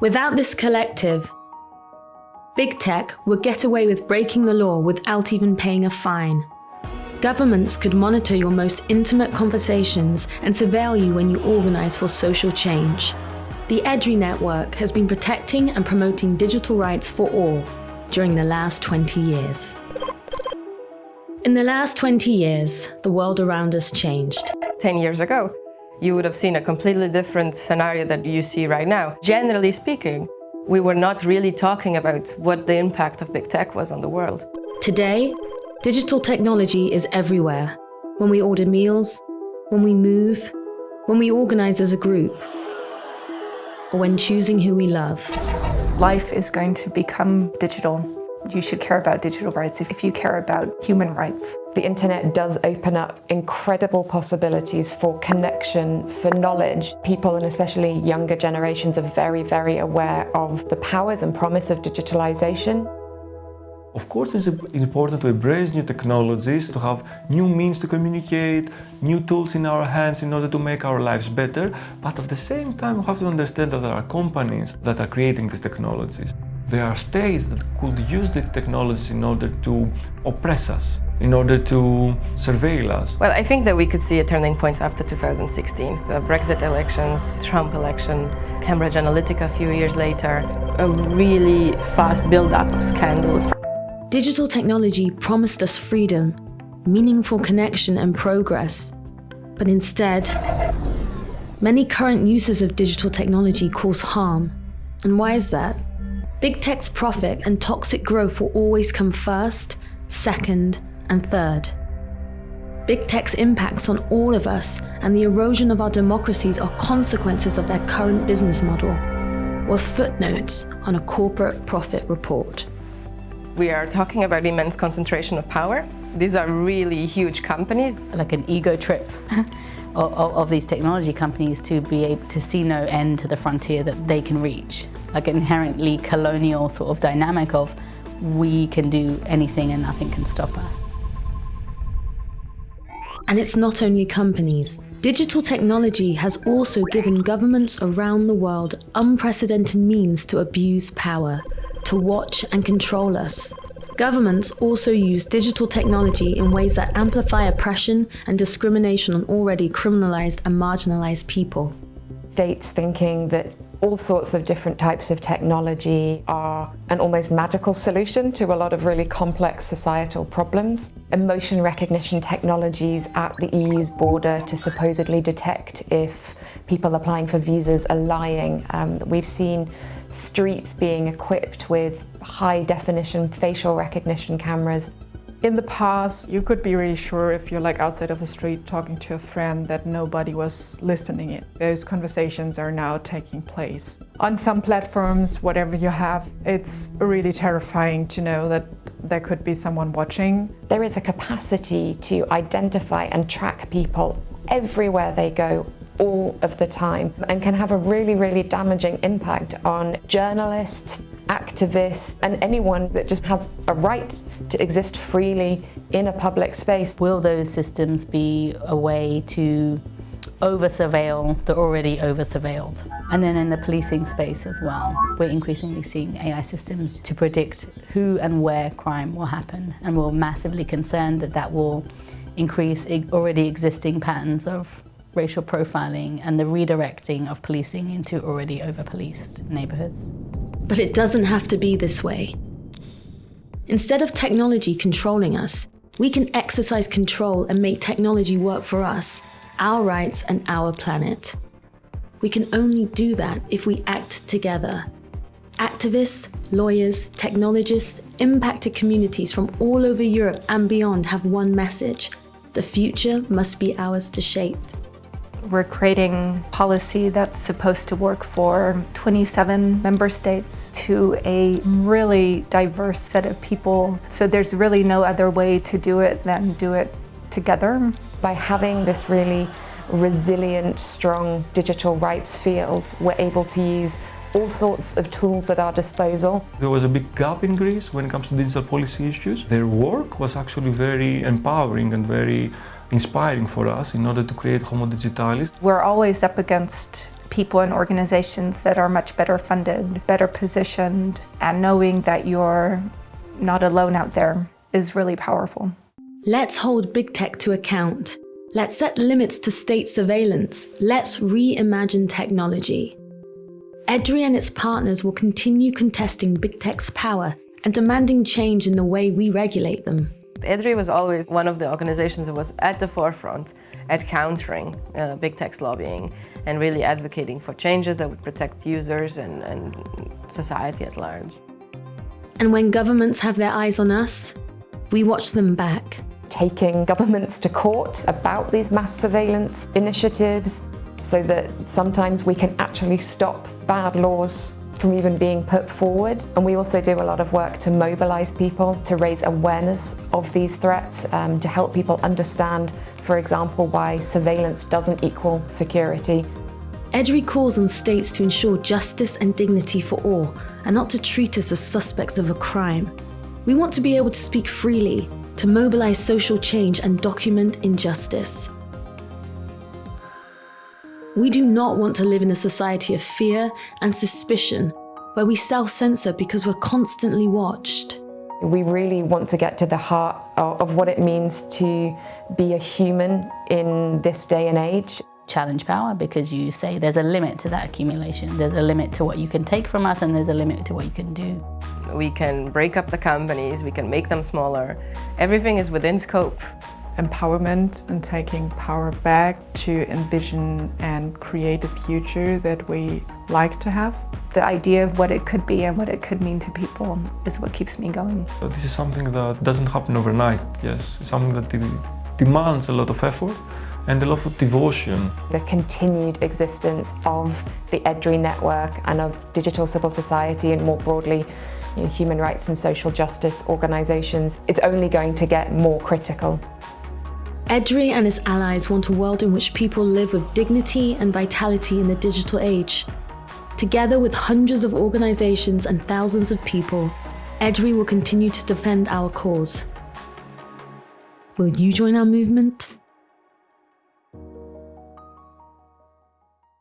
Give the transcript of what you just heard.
Without this collective, big tech would get away with breaking the law without even paying a fine. Governments could monitor your most intimate conversations and surveil you when you organize for social change. The EDRI network has been protecting and promoting digital rights for all during the last 20 years. In the last 20 years, the world around us changed. 10 years ago, you would have seen a completely different scenario that you see right now. Generally speaking, we were not really talking about what the impact of big tech was on the world. Today, digital technology is everywhere. When we order meals, when we move, when we organize as a group, or when choosing who we love. Life is going to become digital. You should care about digital rights if you care about human rights. The internet does open up incredible possibilities for connection, for knowledge. People and especially younger generations are very, very aware of the powers and promise of digitalization. Of course, it's important to embrace new technologies, to have new means to communicate, new tools in our hands in order to make our lives better. But at the same time, we have to understand that there are companies that are creating these technologies. There are states that could use the technology in order to oppress us, in order to surveil us. Well, I think that we could see a turning point after 2016. The Brexit elections, Trump election, Cambridge Analytica a few years later, a really fast build-up of scandals. Digital technology promised us freedom, meaningful connection and progress. But instead, many current uses of digital technology cause harm. And why is that? Big tech's profit and toxic growth will always come first, second, and third. Big tech's impacts on all of us and the erosion of our democracies are consequences of their current business model, or footnotes on a corporate profit report. We are talking about immense concentration of power. These are really huge companies. Like an ego trip of, of, these technology companies to be able to see no end to the frontier that they can reach. Like an inherently colonial sort of dynamic of we can do anything and nothing can stop us. And it's not only companies. Digital technology has also given governments around the world unprecedented means to abuse power, to watch and control us. Governments also use digital technology in ways that amplify oppression and discrimination on already criminalized and marginalized people. States thinking that all sorts of different types of technology are an almost magical solution to a lot of really complex societal problems. Emotion recognition technologies at the EU's border to supposedly detect if people applying for visas are lying. Um, we've seen streets being equipped with high definition facial recognition cameras in the past, you could be really sure if you're like outside of the street talking to a friend that nobody was listening in. Those conversations are now taking place. On some platforms, whatever you have, it's really terrifying to know that there could be someone watching. There is a capacity to identify and track people everywhere they go all of the time and can have a really, really damaging impact on journalists, activists and anyone that just has a right to exist freely in a public space. Will those systems be a way to over-surveil the already over-surveilled? And then in the policing space as well, we're increasingly seeing AI systems to predict who and where crime will happen and we're massively concerned that that will increase already existing patterns of racial profiling and the redirecting of policing into already over-policed neighbourhoods. But it doesn't have to be this way. Instead of technology controlling us, we can exercise control and make technology work for us, our rights and our planet. We can only do that if we act together. Activists, lawyers, technologists, impacted communities from all over Europe and beyond have one message. The future must be ours to shape. We're creating policy that's supposed to work for 27 member states to a really diverse set of people. So there's really no other way to do it than do it together. By having this really resilient, strong digital rights field, we're able to use all sorts of tools at our disposal. There was a big gap in Greece when it comes to digital policy issues. Their work was actually very empowering and very inspiring for us in order to create Homo Digitalis. We're always up against people and organizations that are much better funded, better positioned, and knowing that you're not alone out there is really powerful. Let's hold big tech to account. Let's set limits to state surveillance. Let's reimagine technology. EDRI and its partners will continue contesting big tech's power and demanding change in the way we regulate them. EDRI was always one of the organizations that was at the forefront at countering uh, big tech's lobbying and really advocating for changes that would protect users and, and society at large. And when governments have their eyes on us, we watch them back. Taking governments to court about these mass surveillance initiatives so that sometimes we can actually stop bad laws from even being put forward. And we also do a lot of work to mobilise people, to raise awareness of these threats, um, to help people understand, for example, why surveillance doesn't equal security. EDRI calls on states to ensure justice and dignity for all, and not to treat us as suspects of a crime. We want to be able to speak freely, to mobilise social change and document injustice. We do not want to live in a society of fear and suspicion where we self-censor because we're constantly watched. We really want to get to the heart of what it means to be a human in this day and age. Challenge power because you say there's a limit to that accumulation. There's a limit to what you can take from us and there's a limit to what you can do. We can break up the companies, we can make them smaller. Everything is within scope empowerment and taking power back to envision and create a future that we like to have. The idea of what it could be and what it could mean to people is what keeps me going. This is something that doesn't happen overnight, yes. It's something that demands a lot of effort and a lot of devotion. The continued existence of the EDRI network and of digital civil society and more broadly you know, human rights and social justice organisations is only going to get more critical. EDRI and his allies want a world in which people live with dignity and vitality in the digital age. Together with hundreds of organizations and thousands of people, EDRI will continue to defend our cause. Will you join our movement?